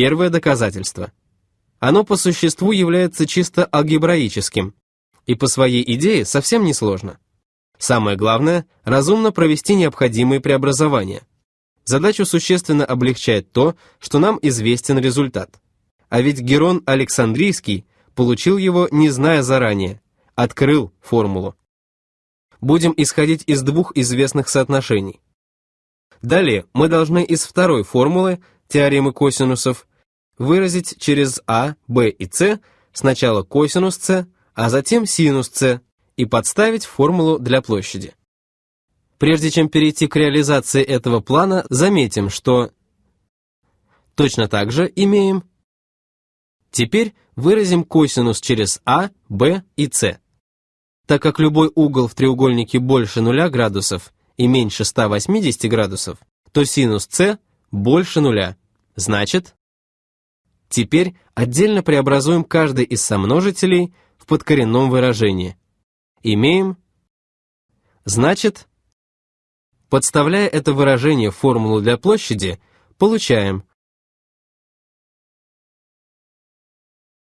первое доказательство. Оно по существу является чисто алгебраическим и по своей идее совсем не сложно. Самое главное – разумно провести необходимые преобразования. Задачу существенно облегчает то, что нам известен результат. А ведь Герон Александрийский получил его, не зная заранее, открыл формулу. Будем исходить из двух известных соотношений. Далее мы должны из второй формулы, теоремы косинусов, выразить через А, Б и С сначала косинус С, а затем синус С и подставить формулу для площади. Прежде чем перейти к реализации этого плана, заметим, что точно так же имеем Теперь выразим косинус через А, Б и С. Так как любой угол в треугольнике больше 0 градусов и меньше 180 градусов, то синус С больше нуля. Значит, теперь отдельно преобразуем каждый из сомножителей в подкоренном выражении. Имеем, значит, подставляя это выражение в формулу для площади, получаем